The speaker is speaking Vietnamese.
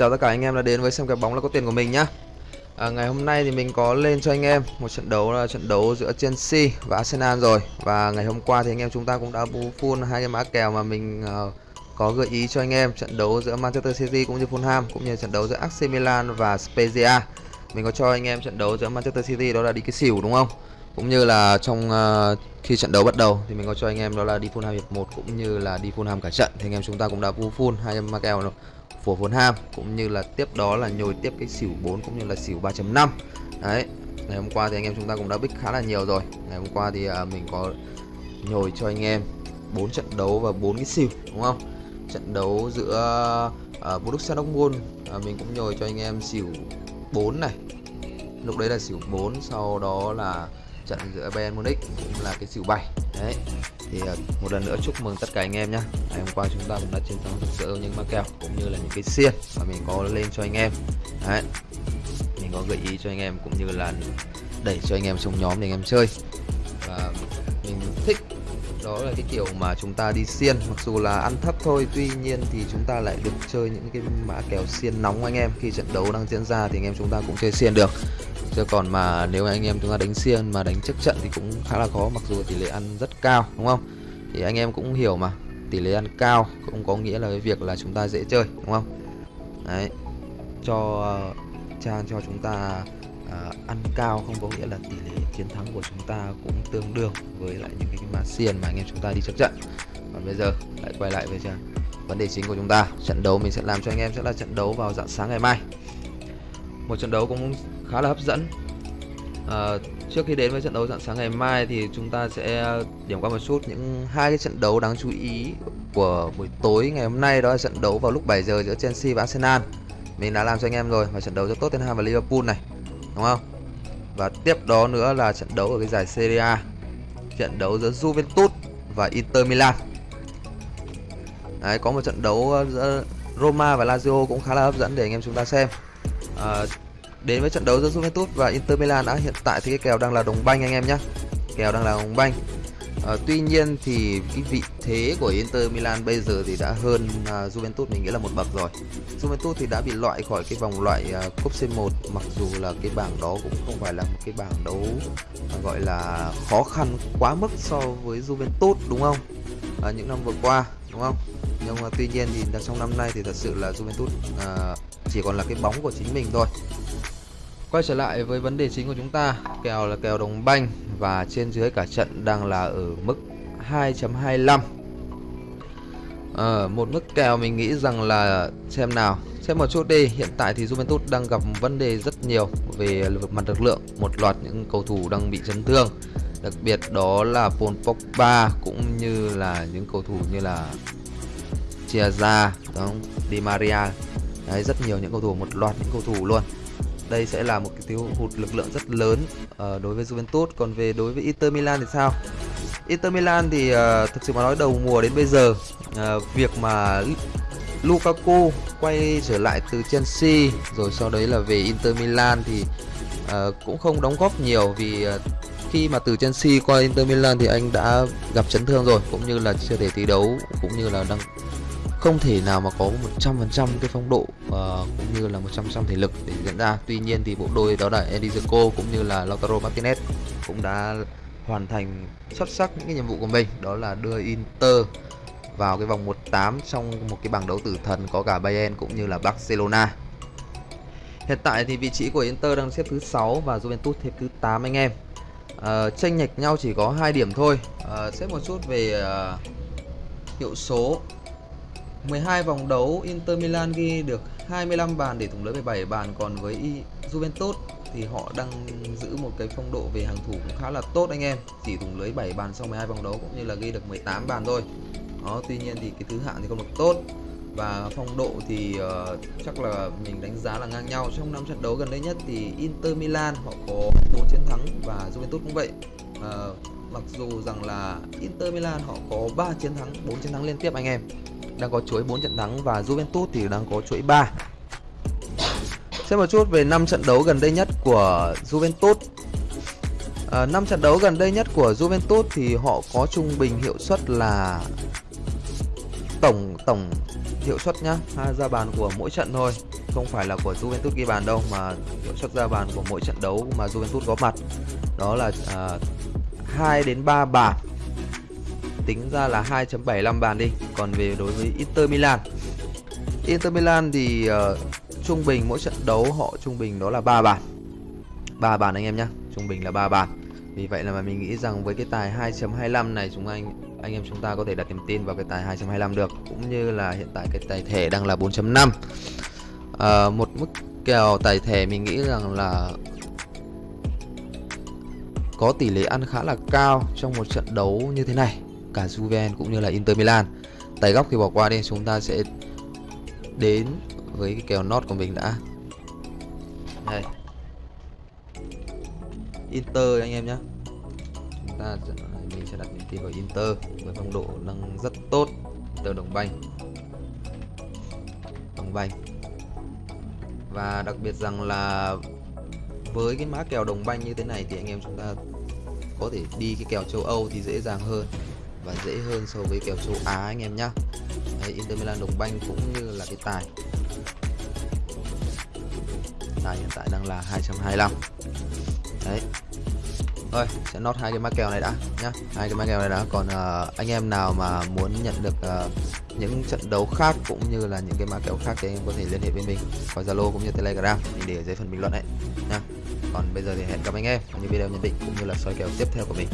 Chào tất cả anh em đã đến với xem kèo bóng là có tiền của mình nhá. À, Ngày hôm nay thì mình có lên cho anh em một trận đấu là trận đấu giữa Chelsea và Arsenal rồi. Và ngày hôm qua thì anh em chúng ta cũng đã full hai cái mã kèo mà mình uh, có gợi ý cho anh em. Trận đấu giữa Manchester City cũng như Fulham cũng như trận đấu giữa AC Milan và Spezia. Mình có cho anh em trận đấu giữa Manchester City đó là đi cái xỉu đúng không? Cũng như là trong uh, khi trận đấu bắt đầu thì mình có cho anh em đó là đi Fulham hiệp 1 cũng như là đi Fulham cả trận. Thì anh em chúng ta cũng đã full hai mã kèo rồi của vốn ham cũng như là tiếp đó là nhồi tiếp cái xỉu 4 cũng như là xỉu 3.5 đấy ngày hôm qua thì anh em chúng ta cũng đã bích khá là nhiều rồi. Ngày hôm qua thì à, mình có nhồi cho anh em 4 trận đấu và 4 cái xỉu đúng không? Trận đấu giữa uh, Borussia Dortmund à, mình cũng nhồi cho anh em xỉu 4 này. Lúc đấy là xỉu 4 sau đó là trận giữa Bayern Munich cũng là cái xỉu 7 đấy, thì ờ, một lần nữa chúc mừng tất cả anh em nhé ngày hôm qua chúng ta cũng đã chiến thắng thực sự những mã kèo cũng như là những cái xiên mà mình có lên cho anh em. Đấy, mình có gợi ý cho anh em cũng như là đẩy cho anh em trong nhóm để anh em chơi đó là cái kiểu mà chúng ta đi xiên, mặc dù là ăn thấp thôi, tuy nhiên thì chúng ta lại được chơi những cái mã kèo xiên nóng anh em. Khi trận đấu đang diễn ra thì anh em chúng ta cũng chơi xiên được. Chứ còn mà nếu anh em chúng ta đánh xiên mà đánh trước trận thì cũng khá là khó, mặc dù tỷ lệ ăn rất cao, đúng không? Thì anh em cũng hiểu mà, tỷ lệ ăn cao cũng có nghĩa là cái việc là chúng ta dễ chơi, đúng không? Đấy, cho ờ, trang cho chúng ta À, ăn cao không có nghĩa là tỷ lệ chiến thắng của chúng ta cũng tương đương với lại những cái mã xiên mà anh em chúng ta đi trước trận. Còn bây giờ lại quay lại với vấn đề chính của chúng ta. Trận đấu mình sẽ làm cho anh em sẽ là trận đấu vào dạng sáng ngày mai. Một trận đấu cũng khá là hấp dẫn. À, trước khi đến với trận đấu dạng sáng ngày mai thì chúng ta sẽ điểm qua một chút những hai cái trận đấu đáng chú ý của buổi tối ngày hôm nay. Đó là trận đấu vào lúc 7 giờ giữa Chelsea và Arsenal. Mình đã làm cho anh em rồi và trận đấu giữa Tottenham và Liverpool này đúng không? Và tiếp đó nữa là trận đấu ở cái giải Serie A. Trận đấu giữa Juventus và Inter Milan. Đấy, có một trận đấu ờ, giữa Roma và Lazio cũng khá là hấp dẫn để anh em chúng ta xem. À, đến với trận đấu giữa Juventus và Inter Milan đã hiện tại thì cái kèo đang là đồng banh anh em nhé kèo đang là đồng banh à, tuy nhiên thì cái vị thế của Inter Milan bây giờ thì đã hơn à, Juventus mình nghĩ là một bậc rồi. Juventus thì đã bị loại khỏi cái vòng loại à, cúp C1 mặc dù là cái bảng đó cũng không phải là một cái bảng đấu à, gọi là khó khăn quá mức so với Juventus đúng không? À, những năm vừa qua đúng không? Nhưng mà tuy nhiên thì trong năm nay thì thật sự là Juventus à, chỉ còn là cái bóng của chính mình thôi. Quay trở lại với vấn đề chính của chúng ta. Kèo là kèo đồng banh Và trên dưới cả trận đang là ở mức 2.25 à, ờ, Một mức kèo mình nghĩ rằng là Xem nào. Xem một chút đi Hiện tại thì Juventus đang gặp vấn đề rất nhiều Về mặt lực lượng. Một loạt những cầu thủ đang bị chấn thương. Đặc biệt đó là Paul Pogba Cũng như là những cầu thủ như là Chiesa, Di Maria. Đấy rất nhiều những cầu thủ Một loạt những cầu thủ luôn đây sẽ là một cái thiếu hụt lực lượng rất lớn uh, đối với Juventus. Còn về đối với Inter Milan thì sao? Inter Milan thì uh, thực sự mà nói đầu mùa đến bây giờ uh, việc mà Lukaku quay trở lại từ Chelsea rồi sau đấy là về Inter Milan thì uh, cũng không đóng góp nhiều vì uh, khi mà từ Chelsea qua Inter Milan thì anh đã gặp chấn thương rồi cũng như là chưa thể thi đấu cũng như là đang không thể nào mà có 100% cái phong độ uh, cũng như là 100% thể lực để diễn ra. Tuy nhiên thì bộ đôi đó là Eddie cũng như là Lautaro Martinez cũng đã hoàn thành xuất sắc những cái nhiệm vụ của mình. Đó là đưa Inter vào cái vòng 1/8 trong một cái bảng đấu tử thần có cả Bayern cũng như là Barcelona. Hiện tại thì vị trí của Inter đang xếp thứ 6 và Juventus xếp thứ 8 anh em. Uh, Tranh nhạch nhau chỉ có hai điểm thôi. Uh, Xếp một chút về uh, hiệu số. 12 vòng đấu Inter Milan ghi được 25 bàn để thủng lưới 17 bàn. Còn với Juventus thì họ đang giữ một cái phong độ về hàng thủ cũng khá là tốt anh em. Chỉ thủng lưới 7 bàn sau 12 vòng đấu cũng như là ghi được 18 bàn thôi. Đó tuy nhiên thì cái thứ hạng thì không được tốt. Và phong độ thì uh, chắc là mình đánh giá là ngang nhau. Trong năm trận đấu gần đây nhất thì Inter Milan họ có 4 chiến thắng và Juventus cũng vậy. Uh, mặc dù rằng là Inter Milan họ có 3 chiến thắng 4 chiến thắng liên tiếp anh em đang có chuỗi 4 trận thắng và Juventus thì đang có chuỗi 3. Xem một chút về 5 trận đấu gần đây nhất của Juventus. À, 5 trận đấu gần đây nhất của Juventus thì họ có trung bình hiệu suất là tổng tổng hiệu suất nhá hai ra bàn của mỗi trận thôi không phải là của Juventus ghi bàn đâu mà hiệu suất ra bàn của mỗi trận đấu mà Juventus có mặt đó là à, 2 đến 3 bàn tính ra là 2.75 bàn đi. Còn về đối với Inter Milan. Inter Milan thì uh, trung bình mỗi trận đấu họ trung bình đó là 3 bàn. 3 bàn anh em nhé trung bình là 3 bàn. Vì vậy là mà mình nghĩ rằng với cái tài 2.25 này chúng anh anh em chúng ta có thể đặt niềm tin vào cái tài 2.25 được. Cũng như là hiện tại cái tài thẻ đang là 4.5 à, ờ, một mức kèo tài thẻ mình nghĩ rằng là có tỷ lệ ăn khá là cao trong một trận đấu như thế này cả Juven cũng như là Inter Milan. Tài góc thì bỏ qua đi, chúng ta sẽ đến với cái kèo nót của mình đã. Đây. Inter anh em nhé chúng ta mình sẽ đặt niềm tin vào Inter, với phong độ đang rất tốt. Từ đồng banh. Đồng banh. Và đặc biệt rằng là với cái mã kèo đồng banh như thế này thì anh em chúng ta có thể đi cái kèo châu Âu thì dễ dàng hơn và dễ hơn so với kèo châu Á anh em nhá. Đấy, Inter Milan đồng banh cũng như là cái tài. Tài hiện tại đang là 225 đấy. Thôi sẽ nốt hai cái mã kèo này đã nhá. Hai cái mã kèo này đã. Còn uh, anh em nào mà muốn nhận được uh, những trận đấu khác cũng như là những cái mã kèo khác thì anh em có thể liên hệ với mình qua zalo cũng như telegram. Mình để ở dưới phần bình luận đấy nhá. Còn bây giờ thì hẹn gặp anh em trong những video nhận định cũng như là soi kèo tiếp theo của mình.